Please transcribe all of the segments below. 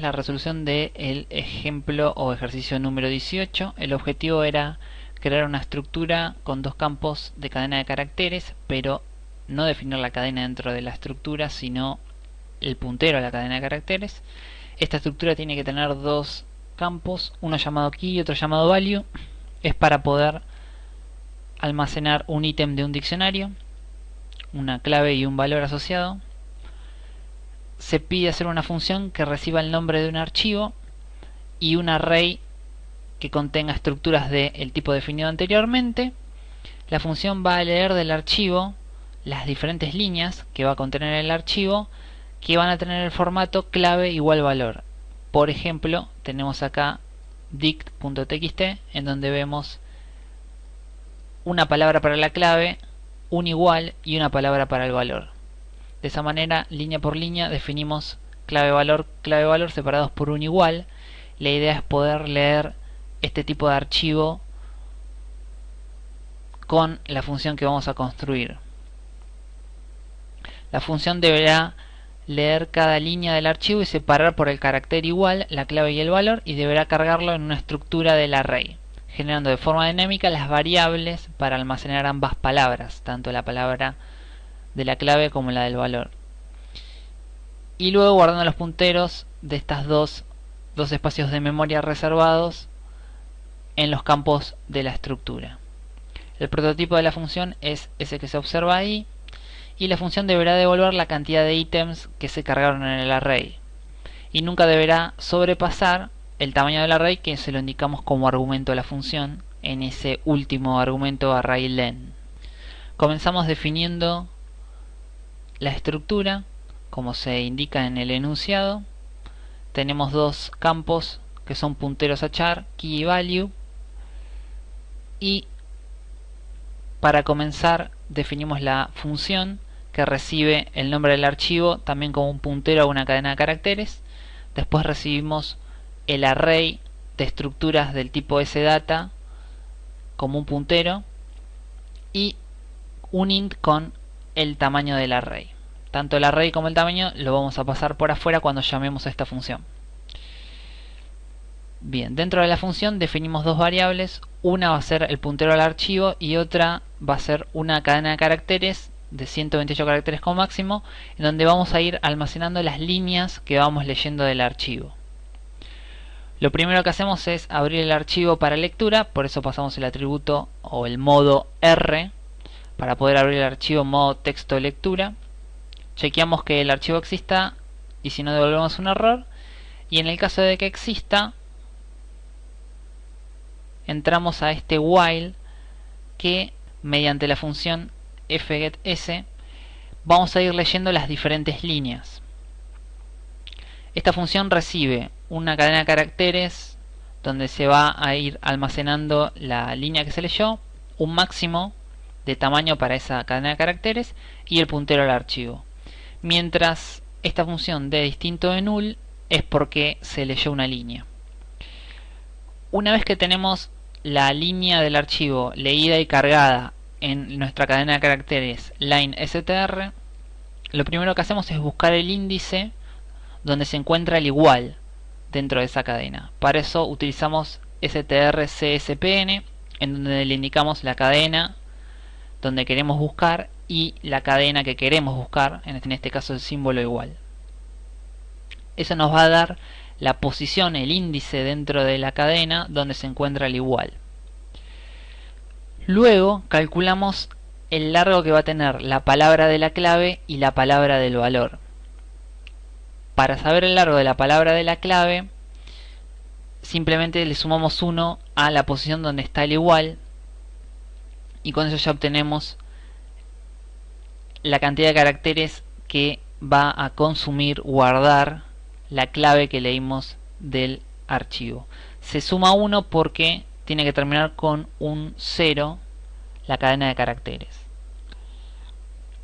la resolución del ejemplo o ejercicio número 18. El objetivo era crear una estructura con dos campos de cadena de caracteres, pero no definir la cadena dentro de la estructura, sino el puntero a la cadena de caracteres. Esta estructura tiene que tener dos campos, uno llamado key y otro llamado value. Es para poder almacenar un ítem de un diccionario, una clave y un valor asociado. Se pide hacer una función que reciba el nombre de un archivo y un array que contenga estructuras del tipo definido anteriormente. La función va a leer del archivo las diferentes líneas que va a contener el archivo que van a tener el formato clave igual valor. Por ejemplo, tenemos acá dict.txt en donde vemos una palabra para la clave, un igual y una palabra para el valor. De esa manera, línea por línea, definimos clave valor, clave valor separados por un igual. La idea es poder leer este tipo de archivo con la función que vamos a construir. La función deberá leer cada línea del archivo y separar por el carácter igual la clave y el valor y deberá cargarlo en una estructura del array, generando de forma dinámica las variables para almacenar ambas palabras, tanto la palabra de la clave como la del valor. Y luego guardando los punteros de estas dos, dos espacios de memoria reservados en los campos de la estructura. El prototipo de la función es ese que se observa ahí y la función deberá devolver la cantidad de ítems que se cargaron en el array y nunca deberá sobrepasar el tamaño del array que se lo indicamos como argumento de la función en ese último argumento array len. Comenzamos definiendo la estructura como se indica en el enunciado. Tenemos dos campos que son punteros a char, key y value y para comenzar definimos la función que recibe el nombre del archivo también como un puntero a una cadena de caracteres después recibimos el array de estructuras del tipo sdata como un puntero y un int con el tamaño del array tanto el array como el tamaño lo vamos a pasar por afuera cuando llamemos a esta función. Bien, dentro de la función definimos dos variables, una va a ser el puntero al archivo y otra va a ser una cadena de caracteres de 128 caracteres como máximo, en donde vamos a ir almacenando las líneas que vamos leyendo del archivo. Lo primero que hacemos es abrir el archivo para lectura, por eso pasamos el atributo o el modo R para poder abrir el archivo modo texto lectura. Chequeamos que el archivo exista y si no devolvemos un error. Y en el caso de que exista, entramos a este while que mediante la función fgetS vamos a ir leyendo las diferentes líneas. Esta función recibe una cadena de caracteres donde se va a ir almacenando la línea que se leyó, un máximo de tamaño para esa cadena de caracteres y el puntero al archivo. Mientras esta función de distinto de null es porque se leyó una línea. Una vez que tenemos la línea del archivo leída y cargada en nuestra cadena de caracteres line str, lo primero que hacemos es buscar el índice donde se encuentra el igual dentro de esa cadena. Para eso utilizamos strcspn en donde le indicamos la cadena donde queremos buscar y la cadena que queremos buscar, en este caso el símbolo igual. Eso nos va a dar la posición, el índice dentro de la cadena donde se encuentra el igual. Luego calculamos el largo que va a tener la palabra de la clave y la palabra del valor. Para saber el largo de la palabra de la clave, simplemente le sumamos 1 a la posición donde está el igual y con eso ya obtenemos la cantidad de caracteres que va a consumir guardar la clave que leímos del archivo. Se suma 1 porque tiene que terminar con un 0 la cadena de caracteres.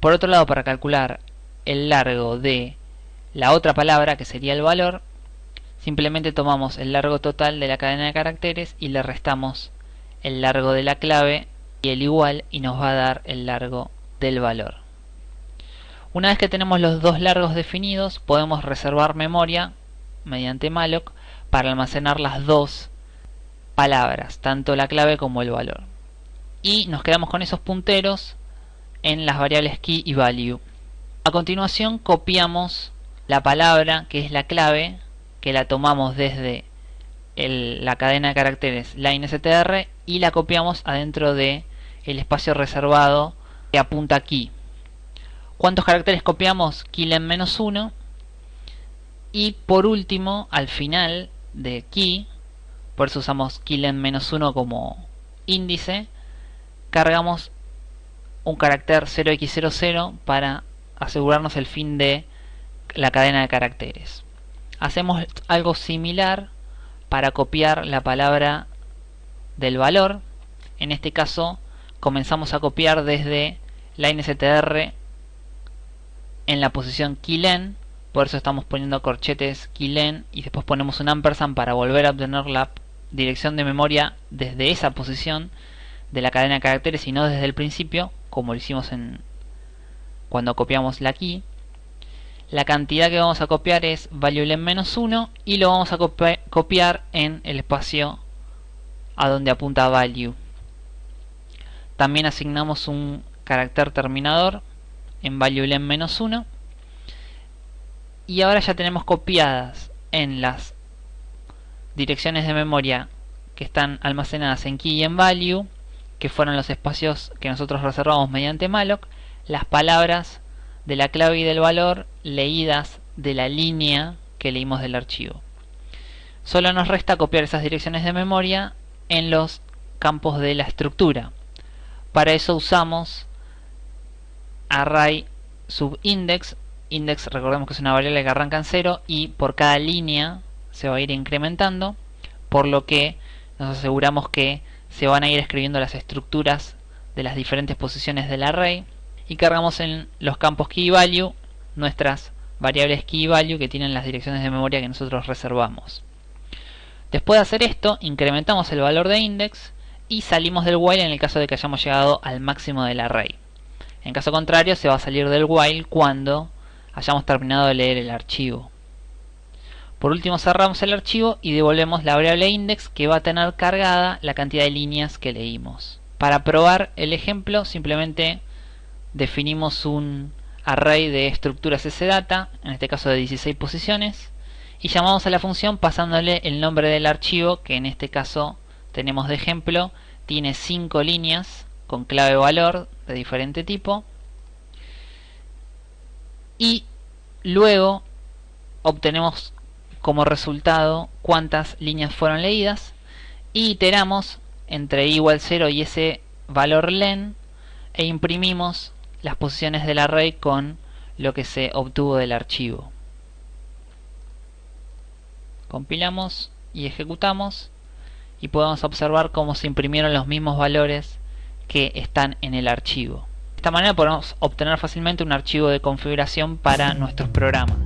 Por otro lado, para calcular el largo de la otra palabra, que sería el valor, simplemente tomamos el largo total de la cadena de caracteres y le restamos el largo de la clave el igual y nos va a dar el largo del valor. Una vez que tenemos los dos largos definidos, podemos reservar memoria mediante malloc para almacenar las dos palabras, tanto la clave como el valor. Y nos quedamos con esos punteros en las variables key y value. A continuación copiamos la palabra que es la clave, que la tomamos desde la cadena de caracteres line_str y la copiamos adentro de el espacio reservado que apunta aquí. ¿Cuántos caracteres copiamos? Keylen menos 1 y por último al final de key por eso usamos keylen menos 1 como índice cargamos un carácter 0x00 para asegurarnos el fin de la cadena de caracteres hacemos algo similar para copiar la palabra del valor en este caso comenzamos a copiar desde line_str en la posición keylen por eso estamos poniendo corchetes keylen y después ponemos un ampersand para volver a obtener la dirección de memoria desde esa posición de la cadena de caracteres y no desde el principio como lo hicimos en cuando copiamos la key. La cantidad que vamos a copiar es value menos 1 y lo vamos a copiar en el espacio a donde apunta value también asignamos un carácter terminador en value menos 1 y ahora ya tenemos copiadas en las direcciones de memoria que están almacenadas en key y en value que fueron los espacios que nosotros reservamos mediante malloc las palabras de la clave y del valor leídas de la línea que leímos del archivo. Solo nos resta copiar esas direcciones de memoria en los campos de la estructura para eso usamos array subindex. Index recordemos que es una variable que arranca en 0 y por cada línea se va a ir incrementando por lo que nos aseguramos que se van a ir escribiendo las estructuras de las diferentes posiciones del array. Y cargamos en los campos key value nuestras variables key value que tienen las direcciones de memoria que nosotros reservamos. Después de hacer esto incrementamos el valor de index y salimos del while en el caso de que hayamos llegado al máximo del array en caso contrario se va a salir del while cuando hayamos terminado de leer el archivo. Por último cerramos el archivo y devolvemos la variable index que va a tener cargada la cantidad de líneas que leímos. Para probar el ejemplo simplemente definimos un array de estructuras sdata, en este caso de 16 posiciones, y llamamos a la función pasándole el nombre del archivo, que en este caso tenemos de ejemplo, tiene 5 líneas con clave valor de diferente tipo, y luego obtenemos como resultado cuántas líneas fueron leídas. Y iteramos entre igual 0 y ese valor len e imprimimos las posiciones del array con lo que se obtuvo del archivo. Compilamos y ejecutamos y podemos observar cómo se imprimieron los mismos valores que están en el archivo esta manera podemos obtener fácilmente un archivo de configuración para nuestros programas.